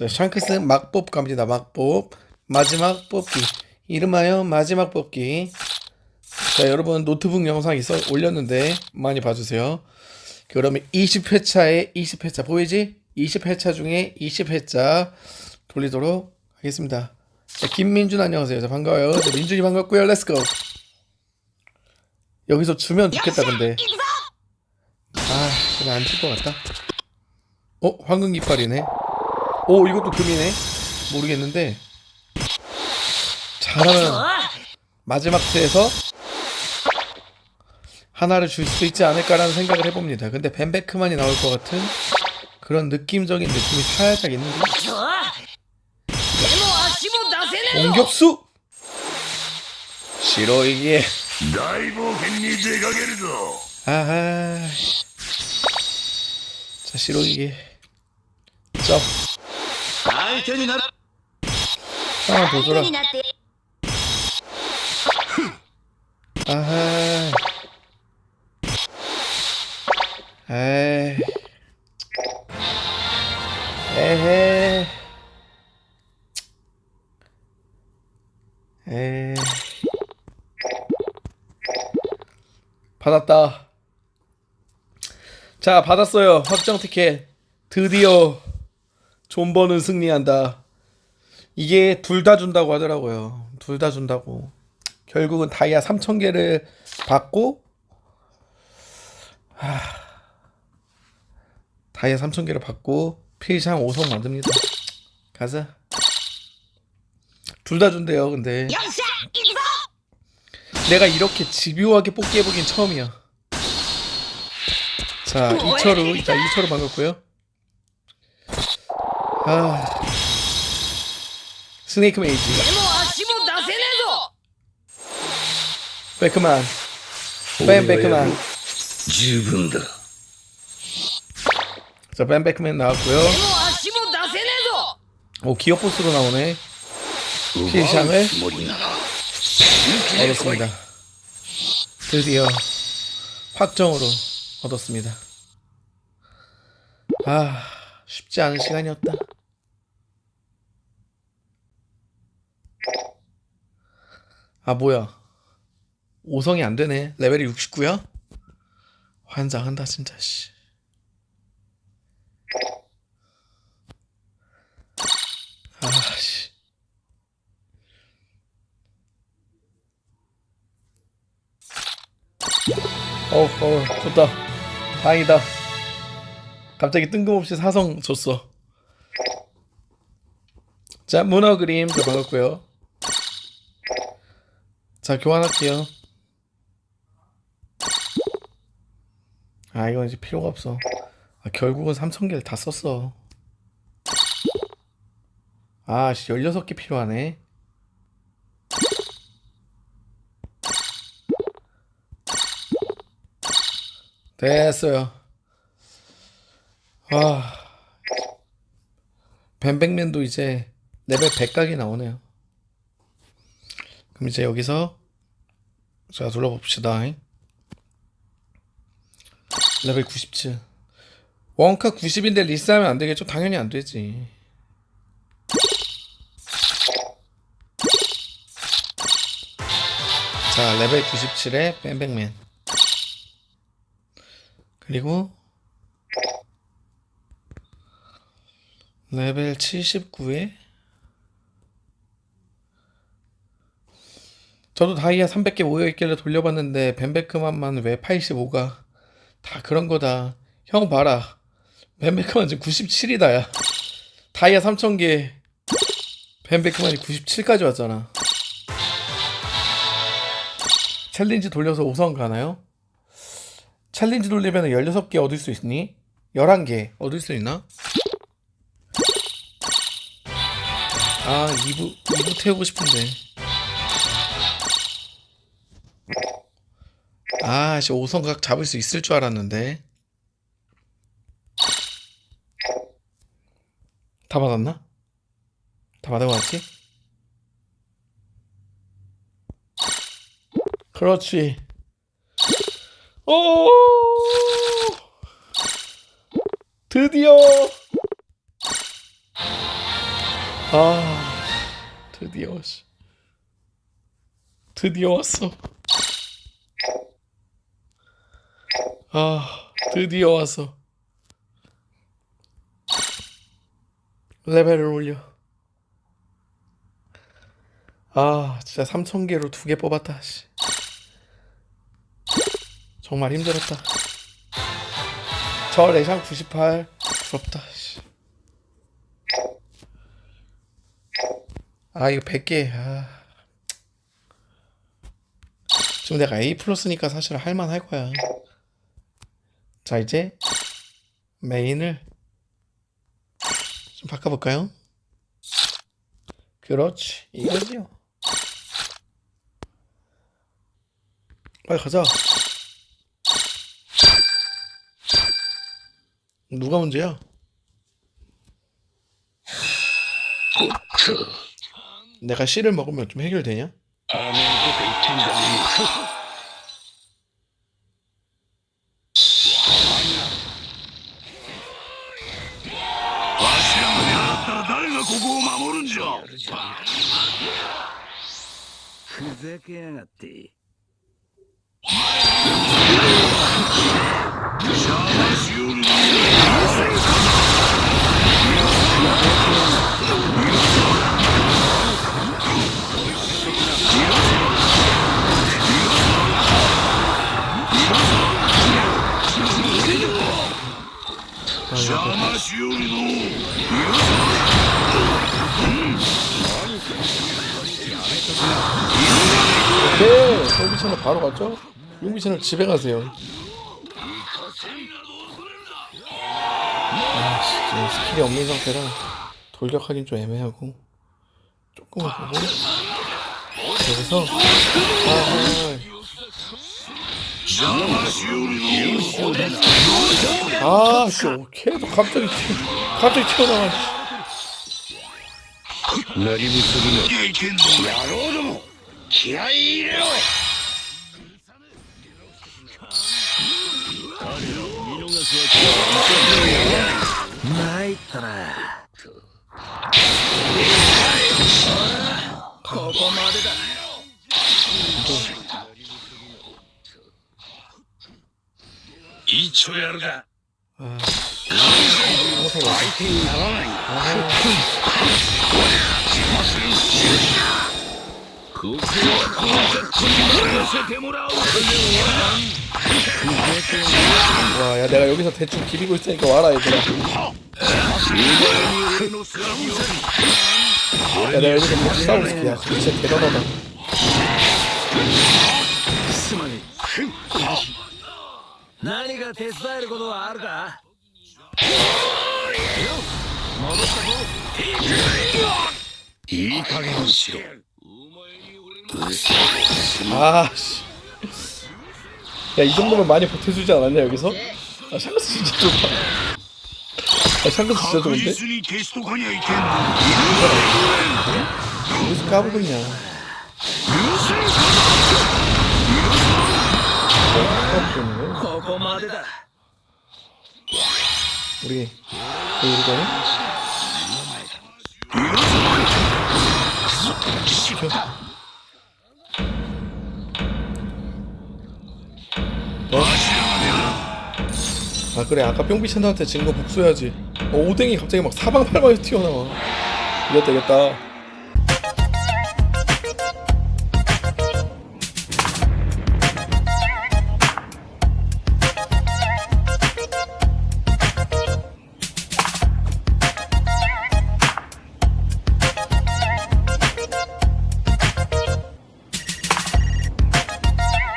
자, 샹크스 막뽑 갑니다. 막뽑. 마지막 뽑기. 이름하여 마지막 뽑기. 자, 여러분 노트북 영상 있어 올렸는데 많이 봐주세요. 그러면 20회차에 20회차 보이지? 20회차 중에 20회차 돌리도록 하겠습니다. 자, 김민준 안녕하세요. 자, 반가워요. 자, 민준이 반갑고요. let's go. 여기서 주면 좋겠다 근데. 아, 그냥 안칠 것 같다. 어, 황금 깃발이네. 오 이것도 금이네. 모르겠는데. 잘하면 마지막 트에서 하나를 줄 수 있지 않을까라는 생각을 해봅니다. 근데 벤베크만이 나올 것 같은 그런 느낌적인 느낌이 살짝 있는데 공격수! 시로이기, 아하. 자 싫어 이게 쩝 아니 괜히 나. 아 도돌아. 아하. 에이. 에헤. 에 받았다. 자, 받았어요. 확정 티켓. 드디어. 존버는 승리한다. 이게 둘 다 준다고 하더라고요. 둘 다 준다고. 결국은 다이아 3,000개를 받고 하... 다이아 3,000개를 받고 필샹 5성 만듭니다. 가자. 둘 다 준대요, 근데. 내가 이렇게 집요하게 뽑기 해보긴 처음이야. 자, 2차로, 자, 2차로 반갑고요. 아... 스네이크 메이지. 백만. 뱀 백만. 충분다 자뱀 백맨 나왔고요. 오 기어포스로 나오네. 피샴을. 알겠습니다. 드디어 확정으로 얻었습니다. 아 쉽지 않은 시간이었다. 아 뭐야 5성이 안 되네. 레벨이 69야? 환장한다 진짜 씨. 아 씨. 어, 어, 좋다. 다행이다. 갑자기 뜬금없이 사성 줬어. 자, 문어 그림 저 반갑고요. 자, 교환할게요. 아, 이건 이제 필요가 없어. 아, 결국은 3,000개를 다 썼어. 아, 씨, 16개 필요하네. 됐어요. 아, 벤백맨도 이제 레벨 100각이 나오네요. 그럼 이제 여기서 자 눌러봅시다. 레벨 97. 원카 90인데 리스하면 안 되겠죠? 당연히 안 되지. 자, 레벨 97에 뱀백맨. 그리고 레벨 79에 저도 다이아 300개 모여있길래 돌려봤는데 벤베크만만 왜 85가? 다 그런 거다. 형 봐라. 벤베크만 지금 97이다 야. 다이아 3000개. 벤베크만이 97까지 왔잖아. 챌린지 돌려서 5성 가나요? 챌린지 돌리면 16개 얻을 수 있니? 11개 얻을 수 있나? 아 2부 2부 태우고 싶은데 아씨 5성각 잡을 수 있을 줄 알았는데 다 받았나? 다 받아왔지? 그렇지 오! 드디어! 아, 드디어, 씨. 드디어 왔어. 아, 드디어 왔어. 레벨을 올려. 아, 진짜 3,000개로 두 개 뽑았다, 씨. 정말 힘들었다. 저 레상 98 부럽다. 씨. 아 이거 100개. 아. 지금 내가 A 플러스니까 사실 할만할 거야. 자 이제 메인을 좀 바꿔볼까요? 그렇지 이거지요. 빨리 가자. 누가 문제야? 내가 씨를 먹으면 좀 해결되냐? ふざけやがって。邪魔しよるの邪魔しよ るの 오케이 솔비 채널 바로 갔죠? 용비 채널 집에 가세요 아씨 지금 스킬이 없는 상태라 돌격하긴 좀 애매하고 조금만 보고 여기서邪魔しよるの 아, 아씨 걔도 갑자기 튀- 갑자기 튀어나와 何もするな 気合い入れろ。参ったな。ここまでだ。どう一応やるか。相手にならない。 아, 와야 내가 여기서 대충 기리고 있으니까 와라 얘들아. 야 내가 여기서 같이 싸우고 야 진짜 대단하다. 이 가게는 싫어 아씨. 야 이 정도면 많이 버텨주지 않았냐 여기서? 아 샹크스 진짜 좋다 아 샹크스 진짜 좋은데? 무슨 까불고 있냐? 우리 그 우리거는 저... 어? 아 그래. 아까 뿅비챈한테 진 거 복수해야지. 어, 오뎅이 갑자기 막 사방팔방에서 튀어나와. 이겼다 이겼다